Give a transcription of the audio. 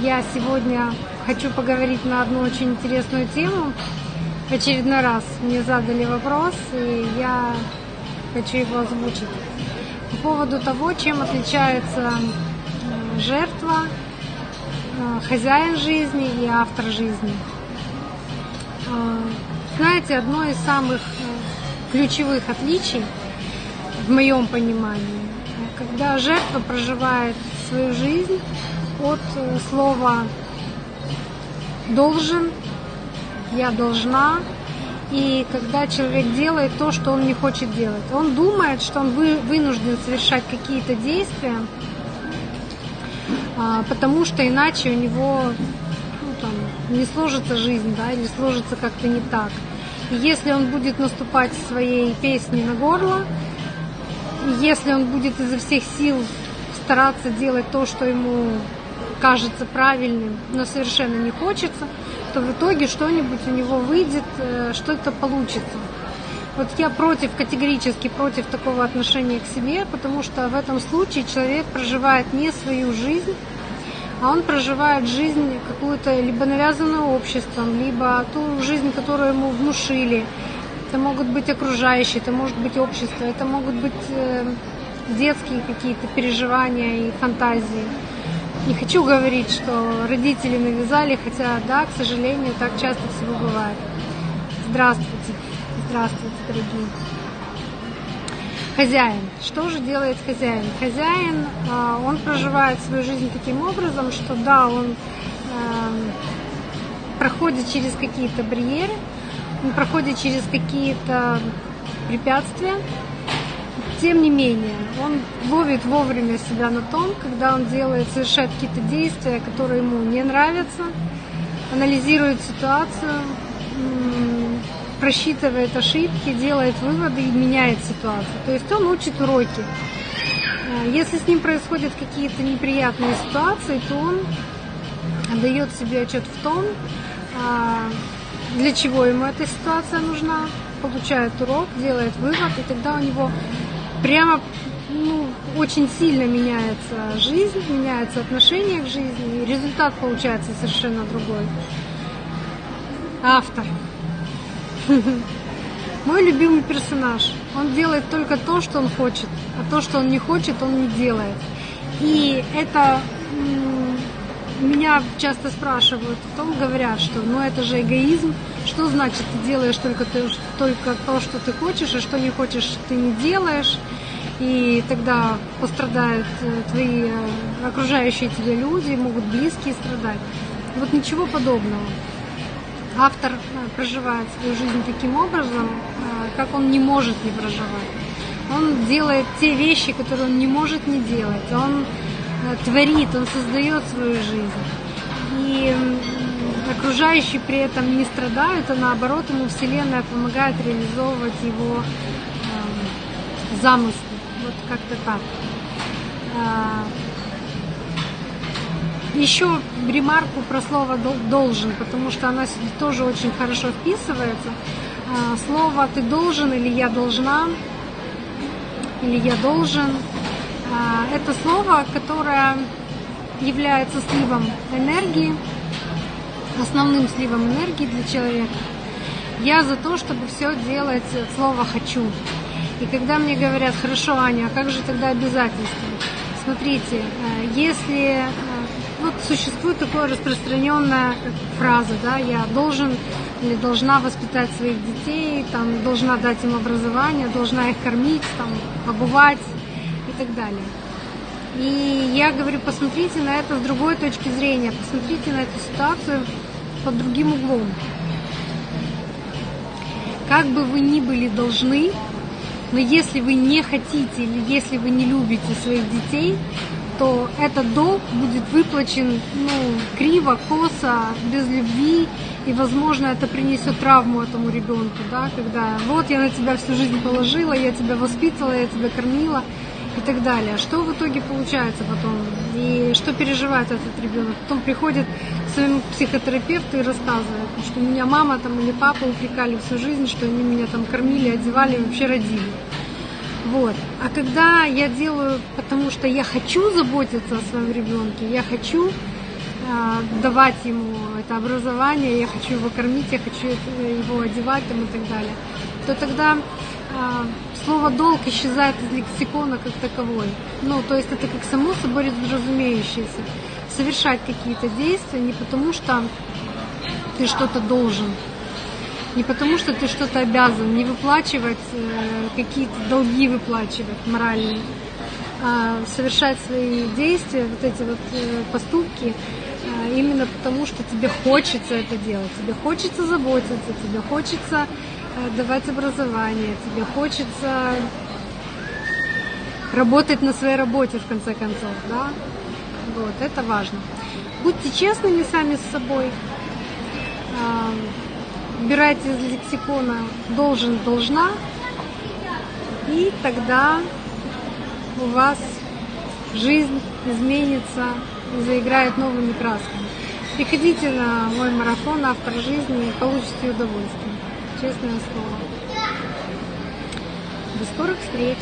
Я сегодня хочу поговорить на одну очень интересную тему. В очередной раз мне задали вопрос, и я хочу его озвучить. По поводу того, чем отличается э, жертва, э, хозяин жизни и автор жизни. Э, знаете, одно из самых ключевых отличий в моем понимании, когда жертва проживает свою жизнь от слова должен, я должна, и когда человек делает то, что он не хочет делать. Он думает, что он вынужден совершать какие-то действия, а, потому что иначе у него ну, там, не сложится жизнь, да, или сложится как-то не так. И если он будет наступать своей песней на горло, если он будет изо всех сил стараться делать то, что ему кажется правильным, но совершенно не хочется, то в итоге что-нибудь у него выйдет, э, что-то получится. Вот я против, категорически против такого отношения к себе, потому что в этом случае человек проживает не свою жизнь, а он проживает жизнь какую-то либо навязанную обществом, либо ту жизнь, которую ему внушили. Это могут быть окружающие, это может быть общество, это могут быть э, детские какие-то переживания и фантазии. Не хочу говорить, что родители навязали, хотя да, к сожалению, так часто всего бывает. Здравствуйте, здравствуйте, дорогие. Хозяин. Что же делает хозяин? Хозяин, а, он проживает свою жизнь таким образом, что да, он эм, проходит через какие-то барьеры, он проходит через какие-то препятствия, тем не менее, он ловит вовремя себя на том, когда он делает, совершает какие-то действия, которые ему не нравятся, анализирует ситуацию, просчитывает ошибки, делает выводы и меняет ситуацию. То есть он учит уроки. А, если с ним происходят какие-то неприятные ситуации, то он дает себе отчет в том, а, для чего ему эта ситуация нужна, получает урок, делает вывод, и тогда у него прямо ну, очень сильно меняется жизнь, меняется отношение к жизни, и результат получается совершенно другой. Автор. Мой любимый персонаж. Он делает только то, что он хочет, а то, что он не хочет, он не делает. И это меня часто спрашивают, потом говорят, что ну это же эгоизм, что значит ты делаешь только, ты, только то, что ты хочешь, а что не хочешь, ты не делаешь, и тогда пострадают э, твои э, окружающие тебя люди, могут близкие страдать. Вот ничего подобного. Автор э, проживает свою жизнь таким образом, как он не может не проживать. Он делает те вещи, которые он не может не делать. Он творит, он создает свою жизнь. И окружающие при этом не страдают, а наоборот ему Вселенная помогает реализовывать его э, замыслы. Вот как-то так. А, еще ремарку про слово должен, потому что она тоже очень хорошо вписывается. А, слово ты должен или я должна, или я должен это слово, которое является сливом энергии, основным сливом энергии для человека. Я за то, чтобы все делать от слова «хочу». И когда мне говорят, хорошо, Аня, а как же тогда обязательства? Смотрите, э, если э, вот существует такая распространенная фраза, да, я должен или должна воспитать своих детей, там, должна дать им образование, должна их кормить, там, обувать, так далее. И я говорю, посмотрите на это с другой точки зрения, посмотрите на эту ситуацию под другим углом. Как бы вы ни были должны, но если вы не хотите или если вы не любите своих детей, то этот долг будет выплачен ну, криво, косо, без любви, и, возможно, это принесет травму этому ребенку, да, когда вот я на тебя всю жизнь положила, я тебя воспитывала, я тебя кормила, и так далее. Что в итоге получается потом? И что переживает этот ребенок? Потом приходит к своему психотерапевту и рассказывает, что меня мама там или папа упрекали всю жизнь, что они меня там кормили, одевали, вообще родили. Вот. А когда я делаю, потому что я хочу заботиться о своем ребенке, я хочу а, давать ему это образование, я хочу его кормить, я хочу его одевать там, и так далее, то тогда а, слово долг исчезает из лексикона как таковой. Ну, то есть это как само собой разумеющееся. Совершать какие-то действия не потому, что ты что-то должен, не потому, что ты что-то обязан, не выплачивать э, какие-то долги выплачивать моральные, а совершать свои действия, вот эти вот э, поступки именно потому, что тебе хочется это делать, тебе хочется заботиться, тебе хочется давать образование, тебе хочется работать на своей работе в конце концов, да? Вот, это важно. Будьте честными сами с собой. Убирайте из лексикона должен, должна. И тогда у вас жизнь изменится заиграет новыми красками. Приходите на мой марафон «Автор жизни» и получите удовольствие. Честное слово. До скорых встреч!